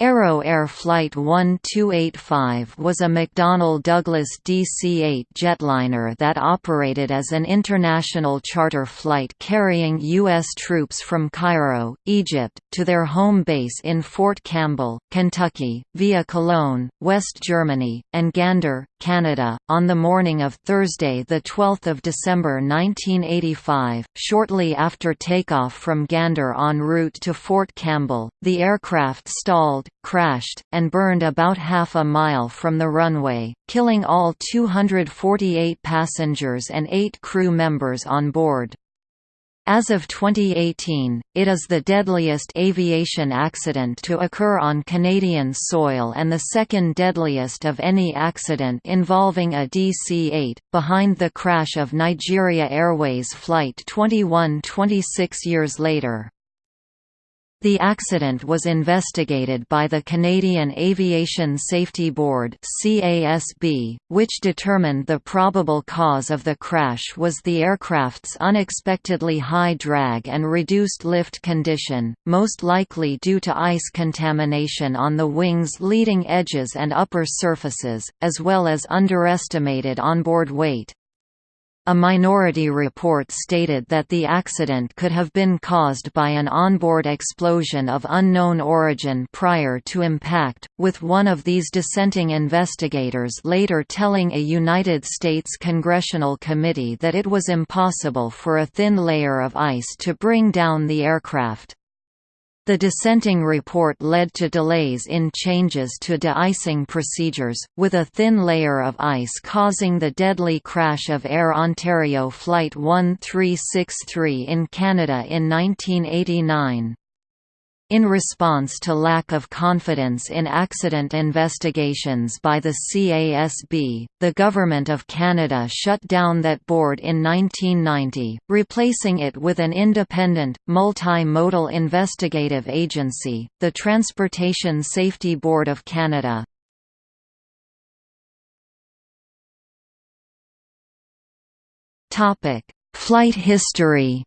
Arrow Air Flight 1285 was a McDonnell Douglas DC-8 jetliner that operated as an international charter flight carrying U.S. troops from Cairo, Egypt, to their home base in Fort Campbell, Kentucky, via Cologne, West Germany, and Gander, Canada, on the morning of Thursday 12 December 1985. Shortly after takeoff from Gander en route to Fort Campbell, the aircraft stalled, crashed, and burned about half a mile from the runway, killing all 248 passengers and eight crew members on board. As of 2018, it is the deadliest aviation accident to occur on Canadian soil and the second deadliest of any accident involving a DC-8, behind the crash of Nigeria Airways Flight 21 26 years later. The accident was investigated by the Canadian Aviation Safety Board (CASB), which determined the probable cause of the crash was the aircraft's unexpectedly high drag and reduced lift condition, most likely due to ice contamination on the wing's leading edges and upper surfaces, as well as underestimated onboard weight. A minority report stated that the accident could have been caused by an onboard explosion of unknown origin prior to impact, with one of these dissenting investigators later telling a United States congressional committee that it was impossible for a thin layer of ice to bring down the aircraft. The dissenting report led to delays in changes to de-icing procedures, with a thin layer of ice causing the deadly crash of Air Ontario Flight 1363 in Canada in 1989. In response to lack of confidence in accident investigations by the CASB, the Government of Canada shut down that board in 1990, replacing it with an independent, multi-modal investigative agency, the Transportation Safety Board of Canada. Flight history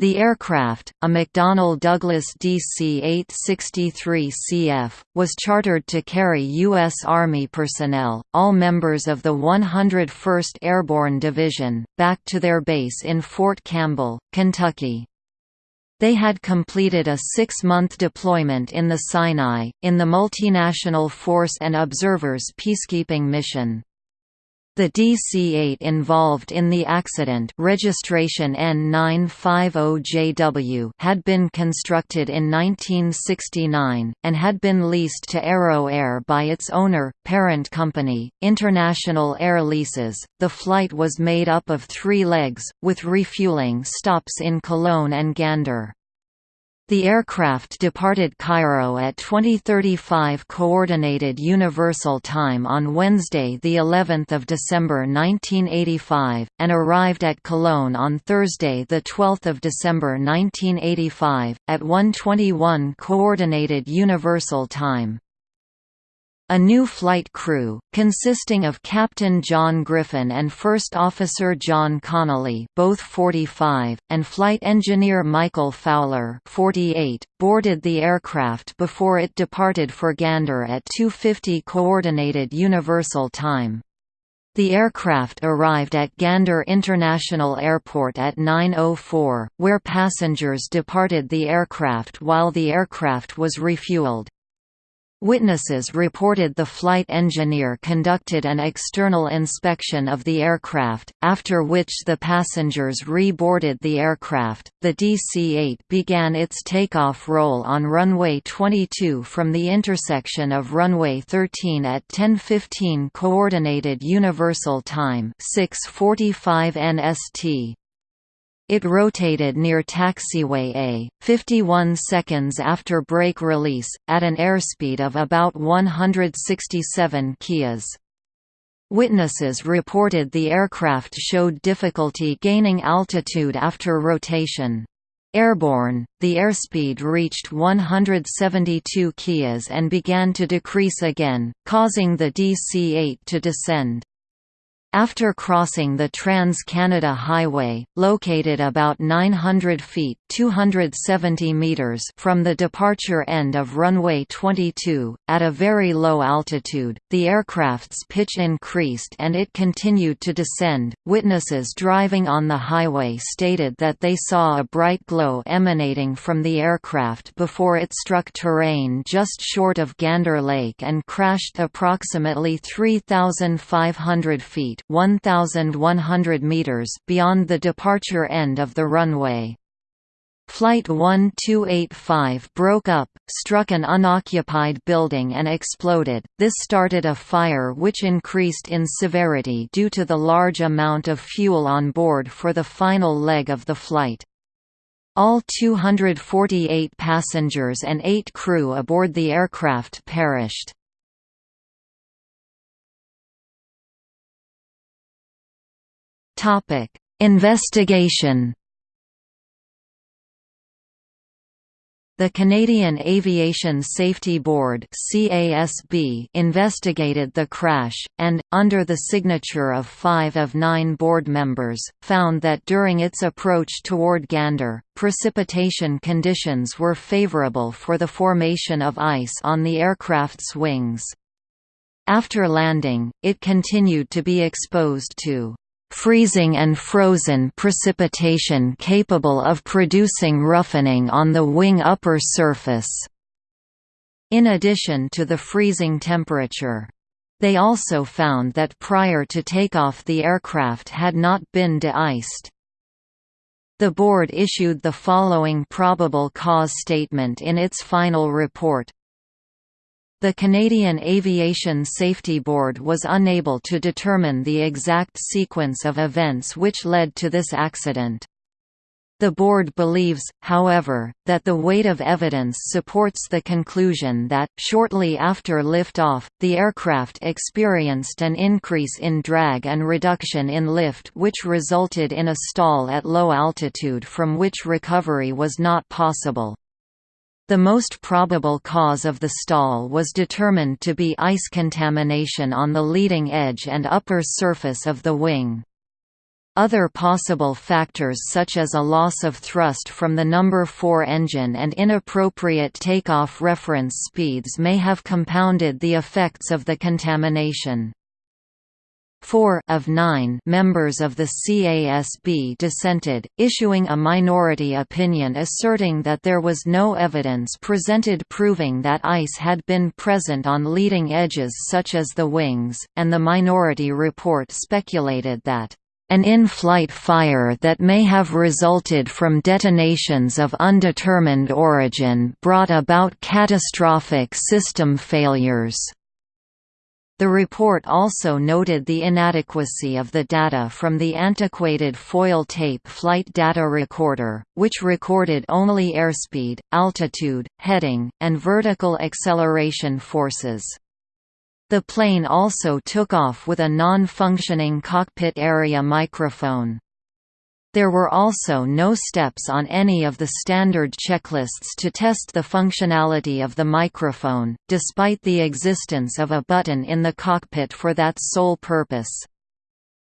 The aircraft, a McDonnell Douglas DC-863CF, was chartered to carry U.S. Army personnel, all members of the 101st Airborne Division, back to their base in Fort Campbell, Kentucky. They had completed a six-month deployment in the Sinai, in the Multinational Force and Observers Peacekeeping Mission. The DC-8 involved in the accident registration N950JW had been constructed in 1969, and had been leased to Arrow Air by its owner, parent company, International Air Leases. The flight was made up of three legs, with refueling stops in Cologne and Gander. The aircraft departed Cairo at 2035 Coordinated Universal Time on Wednesday the 11th of December 1985 and arrived at Cologne on Thursday the 12th of December 1985 at 1:21 Coordinated Universal Time. A new flight crew, consisting of Captain John Griffin and First Officer John Connolly both 45, and flight engineer Michael Fowler 48, boarded the aircraft before it departed for Gander at 2.50 Coordinated Universal Time. The aircraft arrived at Gander International Airport at 9.04, where passengers departed the aircraft while the aircraft was refueled. Witnesses reported the flight engineer conducted an external inspection of the aircraft, after which the passengers re-boarded the aircraft. The DC-8 began its takeoff roll on runway 22 from the intersection of runway 13 at 10:15 coordinated universal time, 6:45 NST. It rotated near taxiway A, 51 seconds after brake release, at an airspeed of about 167 kias. Witnesses reported the aircraft showed difficulty gaining altitude after rotation. Airborne, the airspeed reached 172 kias and began to decrease again, causing the DC-8 to descend. After crossing the Trans-Canada Highway, located about 900 feet 270 meters from the departure end of runway 22, at a very low altitude, the aircraft's pitch increased and it continued to descend. Witnesses driving on the highway stated that they saw a bright glow emanating from the aircraft before it struck terrain just short of Gander Lake and crashed approximately 3,500 feet 1,100 meters beyond the departure end of the runway. Flight 1285 broke up, struck an unoccupied building and exploded. This started a fire which increased in severity due to the large amount of fuel on board for the final leg of the flight. All 248 passengers and 8 crew aboard the aircraft perished. Topic: Investigation. The Canadian Aviation Safety Board (CASB) investigated the crash and under the signature of 5 of 9 board members, found that during its approach toward Gander, precipitation conditions were favorable for the formation of ice on the aircraft's wings. After landing, it continued to be exposed to freezing and frozen precipitation capable of producing roughening on the wing upper surface. In addition to the freezing temperature. They also found that prior to takeoff the aircraft had not been de-iced. The board issued the following probable cause statement in its final report. The Canadian Aviation Safety Board was unable to determine the exact sequence of events which led to this accident. The board believes, however, that the weight of evidence supports the conclusion that, shortly after liftoff, the aircraft experienced an increase in drag and reduction in lift which resulted in a stall at low altitude from which recovery was not possible. The most probable cause of the stall was determined to be ice contamination on the leading edge and upper surface of the wing. Other possible factors such as a loss of thrust from the number 4 engine and inappropriate takeoff reference speeds may have compounded the effects of the contamination. Four of nine members of the CASB dissented, issuing a minority opinion asserting that there was no evidence presented proving that ice had been present on leading edges such as the wings, and the minority report speculated that an in-flight fire that may have resulted from detonations of undetermined origin brought about catastrophic system failures. The report also noted the inadequacy of the data from the antiquated foil tape flight data recorder, which recorded only airspeed, altitude, heading, and vertical acceleration forces. The plane also took off with a non-functioning cockpit area microphone. There were also no steps on any of the standard checklists to test the functionality of the microphone, despite the existence of a button in the cockpit for that sole purpose.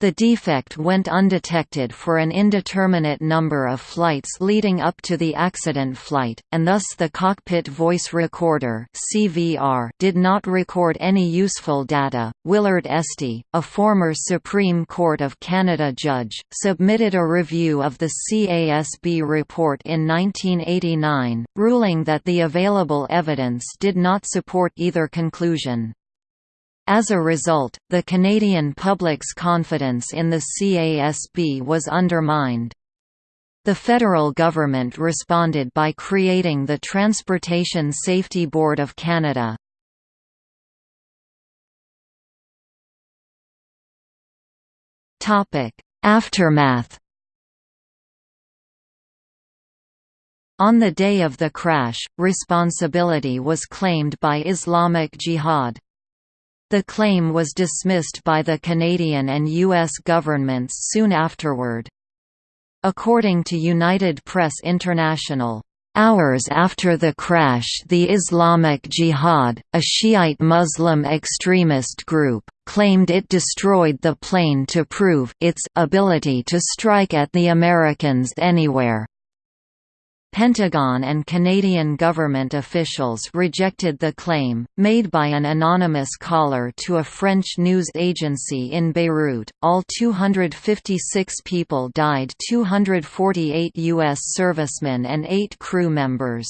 The defect went undetected for an indeterminate number of flights leading up to the accident flight, and thus the Cockpit Voice Recorder (CVR) did not record any useful data. Willard Estey, a former Supreme Court of Canada judge, submitted a review of the CASB report in 1989, ruling that the available evidence did not support either conclusion. As a result, the Canadian public's confidence in the CASB was undermined. The federal government responded by creating the Transportation Safety Board of Canada. Aftermath On the day of the crash, responsibility was claimed by Islamic Jihad. The claim was dismissed by the Canadian and U.S. governments soon afterward. According to United Press International, Hours after the crash the Islamic Jihad, a Shiite Muslim extremist group, claimed it destroyed the plane to prove its ability to strike at the Americans anywhere. Pentagon and Canadian government officials rejected the claim, made by an anonymous caller to a French news agency in Beirut. All 256 people died 248 U.S. servicemen and eight crew members.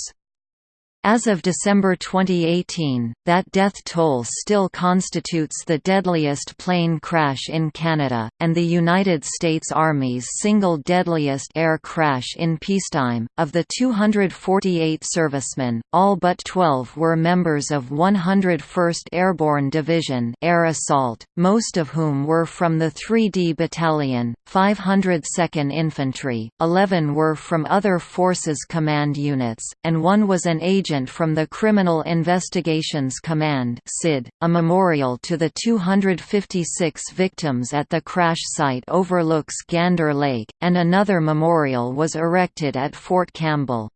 As of December 2018, that death toll still constitutes the deadliest plane crash in Canada, and the United States Army's single deadliest air crash in peacetime. Of the 248 servicemen, all but 12 were members of 101st Airborne Division Air Assault, most of whom were from the 3D Battalion, 502nd Infantry, 11 were from other Forces Command units, and one was an agent agent from the Criminal Investigations Command (CID). A memorial to the 256 victims at the crash site overlooks Gander Lake, and another memorial was erected at Fort Campbell.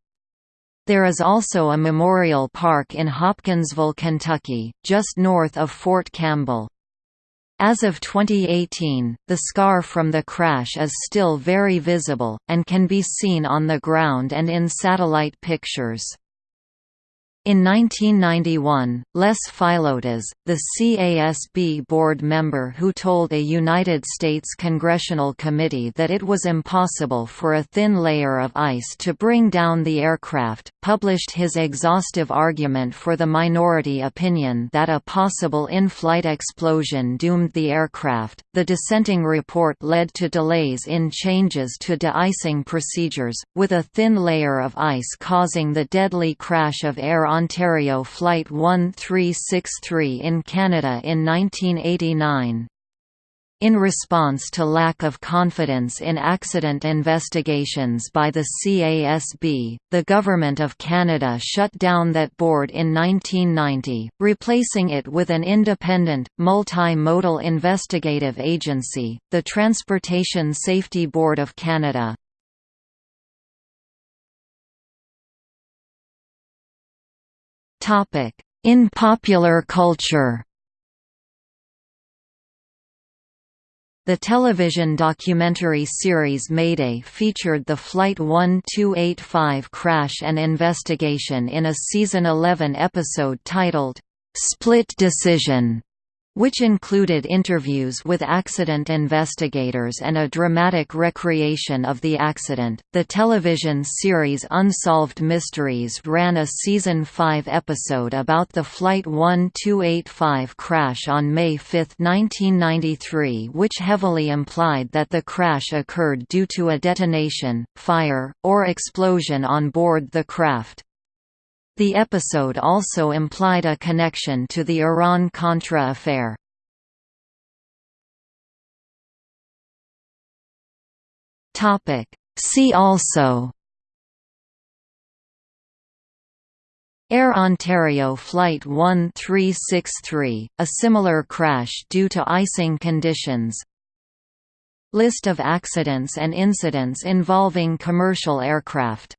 There is also a memorial park in Hopkinsville, Kentucky, just north of Fort Campbell. As of 2018, the scar from the crash is still very visible, and can be seen on the ground and in satellite pictures. In 1991, Les Filotas, the CASB board member who told a United States congressional committee that it was impossible for a thin layer of ice to bring down the aircraft, published his exhaustive argument for the minority opinion that a possible in-flight explosion doomed the aircraft. The dissenting report led to delays in changes to de-icing procedures, with a thin layer of ice causing the deadly crash of Air Ontario Flight 1363 in Canada in 1989. In response to lack of confidence in accident investigations by the CASB, the Government of Canada shut down that board in 1990, replacing it with an independent, multi-modal investigative agency, the Transportation Safety Board of Canada. In popular culture. The television documentary series Mayday featured the Flight 1285 crash and investigation in a season 11 episode titled, "'Split Decision' which included interviews with accident investigators and a dramatic recreation of the accident. The television series Unsolved Mysteries ran a season 5 episode about the Flight 1285 crash on May 5, 1993, which heavily implied that the crash occurred due to a detonation, fire, or explosion on board the craft. The episode also implied a connection to the Iran-Contra affair. See also Air Ontario Flight 1363, a similar crash due to icing conditions. List of accidents and incidents involving commercial aircraft